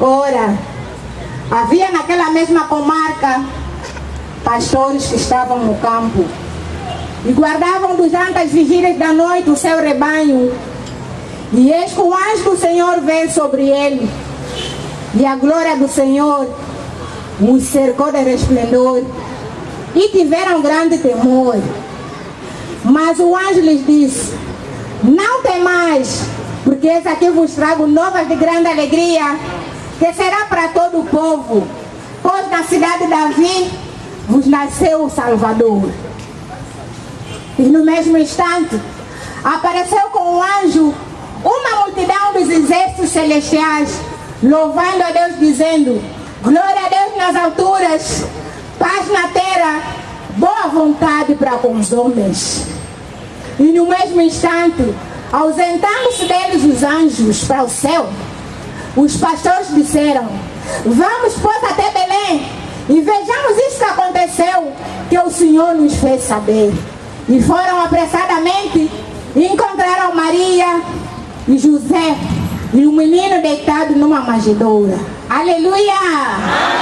Ora, havia naquela mesma comarca pastores que estavam no campo e guardavam durante as vigílias da noite o seu rebanho. E eis que o anjo do Senhor veio sobre ele, e a glória do Senhor os cercou de resplendor, e tiveram grande temor. Mas o anjo lhes disse: Não temais, porque eis aqui vos trago novas de grande alegria, que será para todo o povo, pois na cidade de Davi vos nasceu o Salvador. E no mesmo instante, apareceu com o anjo uma multidão dos exércitos celestiais, louvando a Deus, dizendo: Glória a Deus nas alturas, paz na terra, boa vontade para com os homens. E no mesmo instante, ausentando-se deles os anjos para o céu, os pastores disseram: Vamos, pois, até Belém e vejamos isso que aconteceu, que o Senhor nos fez saber. E foram apressadamente e encontraram Maria e José e o menino deitado numa manjedoura. Aleluia!